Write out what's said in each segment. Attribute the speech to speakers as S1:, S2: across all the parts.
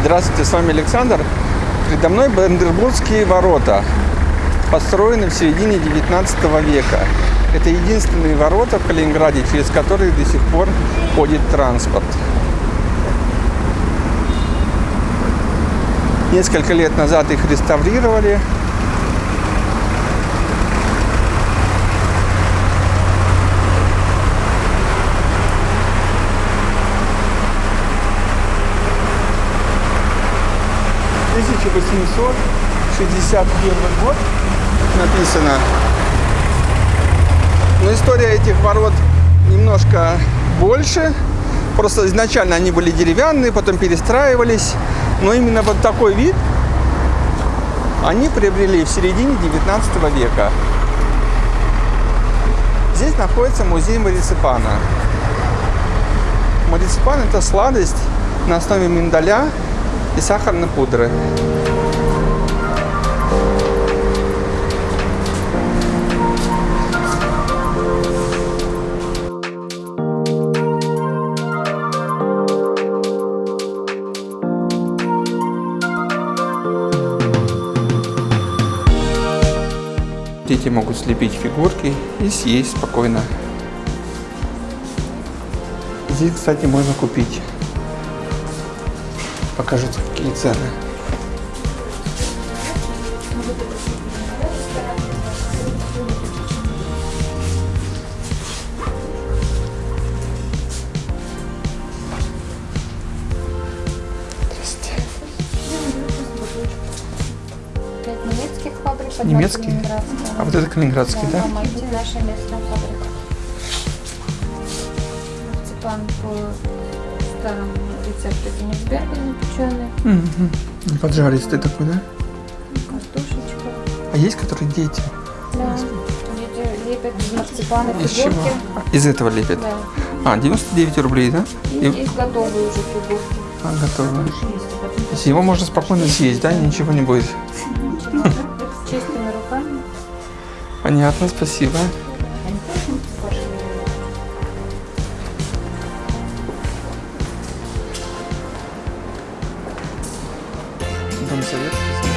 S1: Здравствуйте, с вами Александр. Передо мной Бандербургские ворота, построены в середине 19 века. Это единственные ворота в Калининграде, через которые до сих пор ходит транспорт. Несколько лет назад их реставрировали. Тысяча восемьсот шестьдесят первый год написано. Но история этих ворот немножко больше. Просто изначально они были деревянные, потом перестраивались. Но именно вот такой вид они приобрели в середине 19 века. Здесь находится музей мариципана. Мариципан – это сладость на основе миндаля и сахарной пудры. Дети могут слепить фигурки и съесть спокойно. Здесь, кстати, можно купить. Покажу, какие цены.
S2: Калининградская.
S1: А вот это калининградский, да?
S2: Да, Мальти наша местная фабрика. По старому рецепту Кенигсберга запеченный.
S1: Мгм. Поджаристый такой, да?
S2: Картошечка.
S1: А есть, которые дети?
S2: Да. Дети лепят из марципана
S1: Из чего?
S2: фигурки.
S1: Из этого лепят?
S2: Да.
S1: А, 99 рублей, да?
S2: И
S1: И-
S2: есть готовые уже фигурки.
S1: А, готово. То есть его можно спокойно съесть, да? Ничего не будет.
S2: Чистыми руками.
S1: Понятно, спасибо. seviyoruz.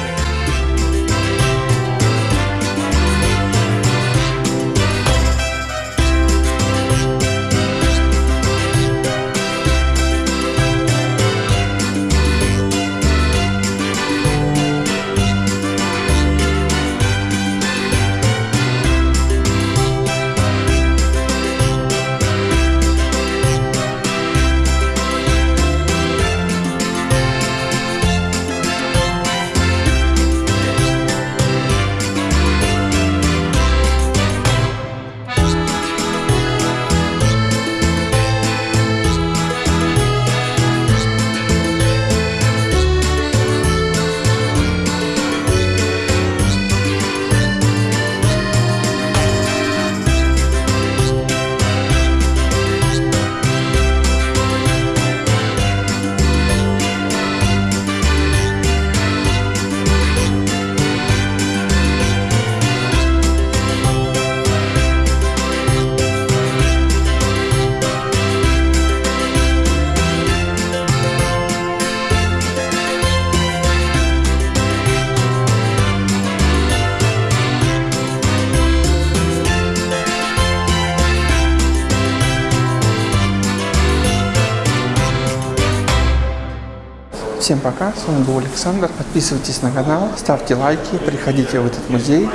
S1: Всем пока, с вами был Александр. Подписывайтесь на канал, ставьте лайки, приходите в этот музей.